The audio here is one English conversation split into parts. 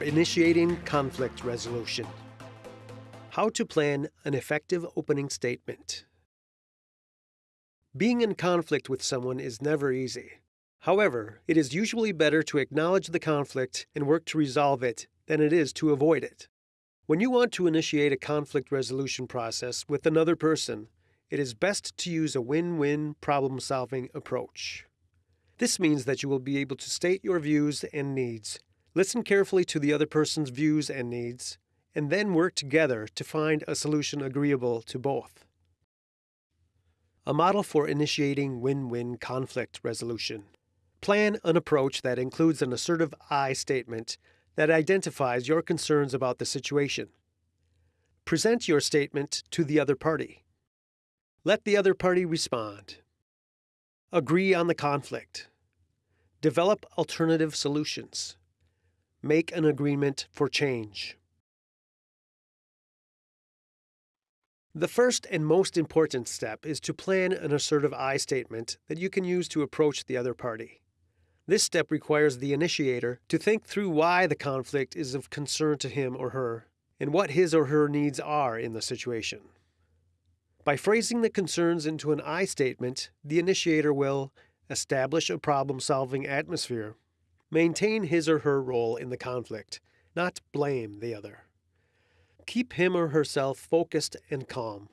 Initiating conflict resolution. How to plan an effective opening statement. Being in conflict with someone is never easy. However, it is usually better to acknowledge the conflict and work to resolve it than it is to avoid it. When you want to initiate a conflict resolution process with another person, it is best to use a win win problem solving approach. This means that you will be able to state your views and needs Listen carefully to the other person's views and needs, and then work together to find a solution agreeable to both. A model for initiating win win conflict resolution. Plan an approach that includes an assertive I statement that identifies your concerns about the situation. Present your statement to the other party. Let the other party respond. Agree on the conflict. Develop alternative solutions. Make an agreement for change. The first and most important step is to plan an assertive I statement that you can use to approach the other party. This step requires the initiator to think through why the conflict is of concern to him or her and what his or her needs are in the situation. By phrasing the concerns into an I statement, the initiator will establish a problem solving atmosphere maintain his or her role in the conflict, not blame the other. Keep him or herself focused and calm,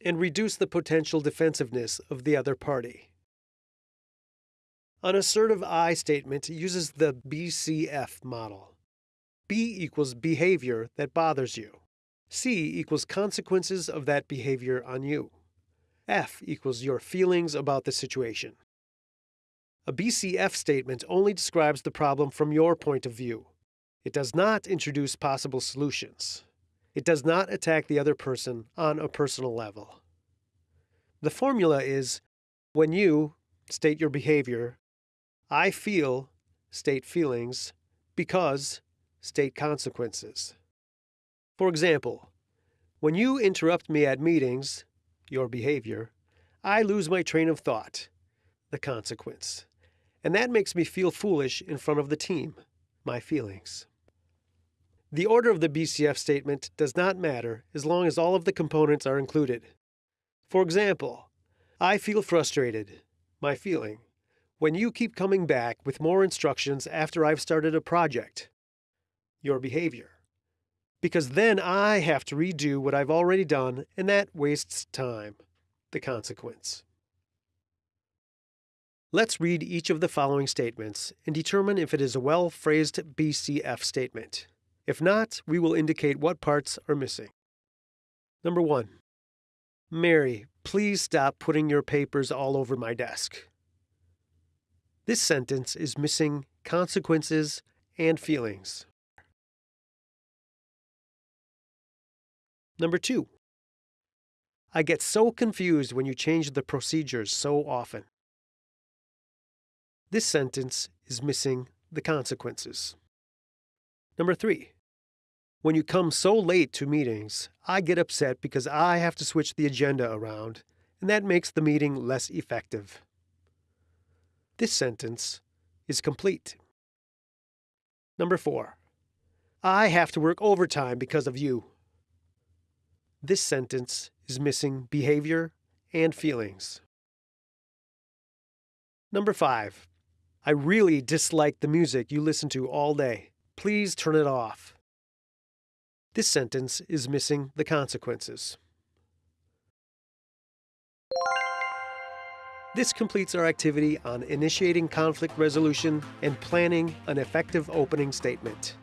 and reduce the potential defensiveness of the other party. An assertive I statement uses the BCF model. B equals behavior that bothers you. C equals consequences of that behavior on you. F equals your feelings about the situation. A BCF statement only describes the problem from your point of view. It does not introduce possible solutions. It does not attack the other person on a personal level. The formula is when you state your behavior, I feel state feelings, because state consequences. For example, when you interrupt me at meetings, your behavior, I lose my train of thought, the consequence. And that makes me feel foolish in front of the team, my feelings. The order of the BCF statement does not matter as long as all of the components are included. For example, I feel frustrated, my feeling, when you keep coming back with more instructions after I've started a project, your behavior. Because then I have to redo what I've already done, and that wastes time, the consequence. Let's read each of the following statements and determine if it is a well phrased BCF statement. If not, we will indicate what parts are missing. Number one Mary, please stop putting your papers all over my desk. This sentence is missing consequences and feelings. Number two, I get so confused when you change the procedures so often. This sentence is missing the consequences. Number three, when you come so late to meetings, I get upset because I have to switch the agenda around, and that makes the meeting less effective. This sentence is complete. Number four, I have to work overtime because of you. This sentence is missing behavior and feelings. Number five, I really dislike the music you listen to all day. Please turn it off. This sentence is missing the consequences. This completes our activity on initiating conflict resolution and planning an effective opening statement.